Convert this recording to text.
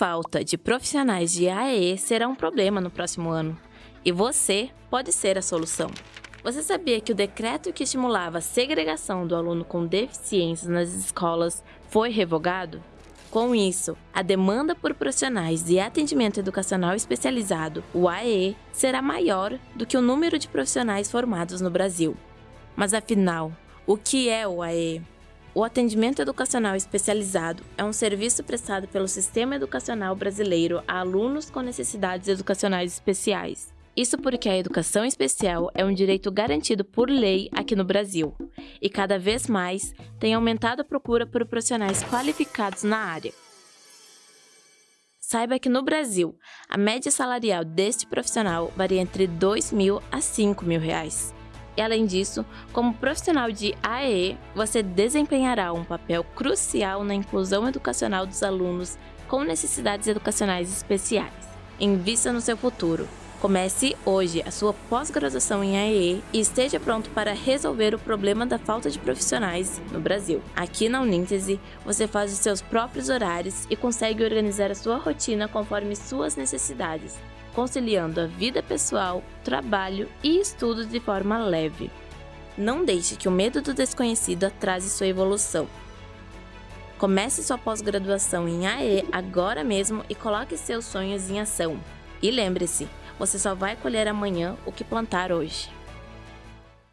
falta de profissionais de AE será um problema no próximo ano. E você pode ser a solução. Você sabia que o decreto que estimulava a segregação do aluno com deficiências nas escolas foi revogado? Com isso, a demanda por profissionais de atendimento educacional especializado, o AE, será maior do que o número de profissionais formados no Brasil. Mas afinal, o que é o AE? O atendimento educacional especializado é um serviço prestado pelo Sistema Educacional Brasileiro a alunos com necessidades educacionais especiais. Isso porque a educação especial é um direito garantido por lei aqui no Brasil, e cada vez mais tem aumentado a procura por profissionais qualificados na área. Saiba que no Brasil, a média salarial deste profissional varia entre R$ 2 mil a 5 mil reais. E além disso, como profissional de AE, você desempenhará um papel crucial na inclusão educacional dos alunos com necessidades educacionais especiais. Invista no seu futuro. Comece hoje a sua pós-graduação em AE e esteja pronto para resolver o problema da falta de profissionais no Brasil. Aqui na Uníntese, você faz os seus próprios horários e consegue organizar a sua rotina conforme suas necessidades conciliando a vida pessoal, trabalho e estudos de forma leve. Não deixe que o medo do desconhecido atrase sua evolução. Comece sua pós-graduação em AE agora mesmo e coloque seus sonhos em ação. E lembre-se, você só vai colher amanhã o que plantar hoje.